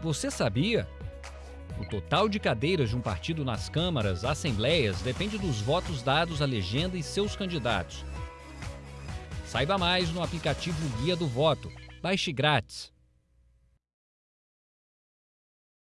Você sabia? O total de cadeiras de um partido nas câmaras, assembleias, depende dos votos dados à legenda e seus candidatos. Saiba mais no aplicativo Guia do Voto. Baixe grátis.